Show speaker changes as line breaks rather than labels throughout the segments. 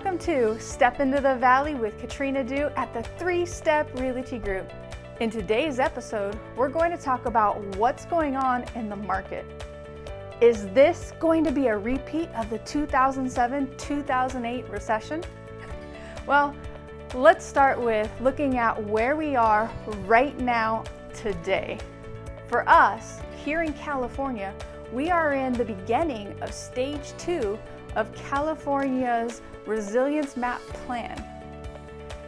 to Step into the Valley with Katrina Du at the Three Step Realty Group. In today's episode, we're going to talk about what's going on in the market. Is this going to be a repeat of the 2007-2008 recession? Well, let's start with looking at where we are right now today. For us, here in California, we are in the beginning of stage two of California's Resilience Map Plan.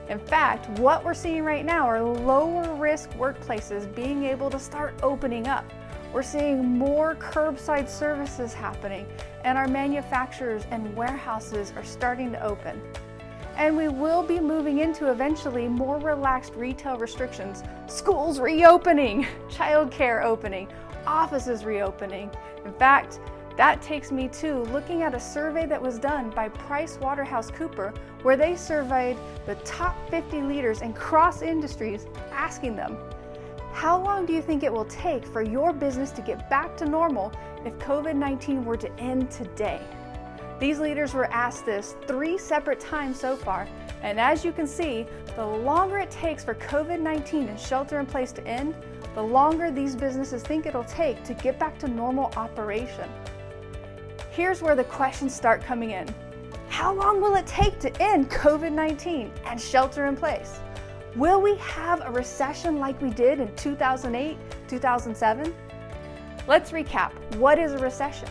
In fact, what we're seeing right now are lower risk workplaces being able to start opening up. We're seeing more curbside services happening and our manufacturers and warehouses are starting to open. And we will be moving into eventually more relaxed retail restrictions, schools reopening, childcare opening, offices reopening. In fact, that takes me to looking at a survey that was done by Price Waterhouse Cooper, where they surveyed the top 50 leaders in cross industries, asking them, how long do you think it will take for your business to get back to normal if COVID-19 were to end today? These leaders were asked this three separate times so far, and as you can see, the longer it takes for COVID-19 and shelter in place to end, the longer these businesses think it'll take to get back to normal operation. Here's where the questions start coming in. How long will it take to end COVID-19 and shelter in place? Will we have a recession like we did in 2008, 2007? Let's recap. What is a recession?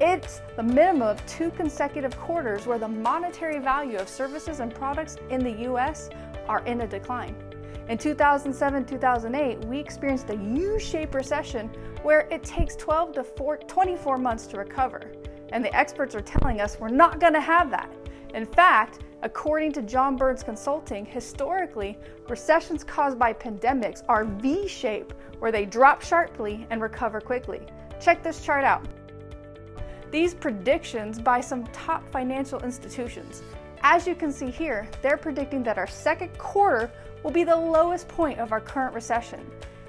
It's the minimum of two consecutive quarters where the monetary value of services and products in the US are in a decline. In 2007-2008, we experienced a U-shaped recession where it takes 12 to 4, 24 months to recover. And the experts are telling us we're not going to have that. In fact, according to John Burns Consulting, historically, recessions caused by pandemics are V-shaped, where they drop sharply and recover quickly. Check this chart out. These predictions by some top financial institutions. As you can see here, they're predicting that our second quarter will be the lowest point of our current recession.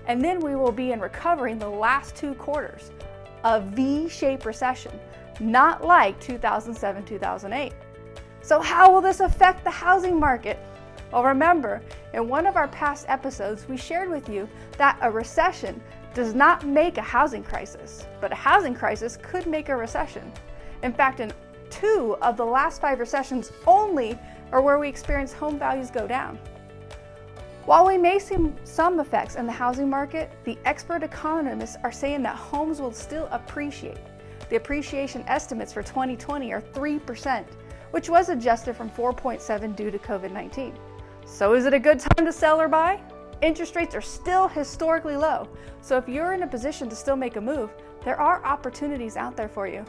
And then we will be in recovering the last two quarters. A V-shaped recession not like 2007-2008. So how will this affect the housing market? Well, remember, in one of our past episodes, we shared with you that a recession does not make a housing crisis, but a housing crisis could make a recession. In fact, in two of the last five recessions only are where we experience home values go down. While we may see some effects in the housing market, the expert economists are saying that homes will still appreciate. The appreciation estimates for 2020 are 3%, which was adjusted from 4.7 due to COVID-19. So is it a good time to sell or buy? Interest rates are still historically low, so if you're in a position to still make a move, there are opportunities out there for you.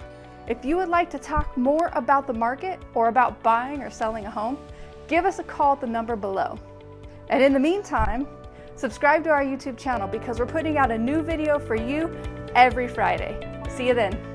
If you would like to talk more about the market or about buying or selling a home, give us a call at the number below. And in the meantime, subscribe to our YouTube channel because we're putting out a new video for you every Friday. See you then.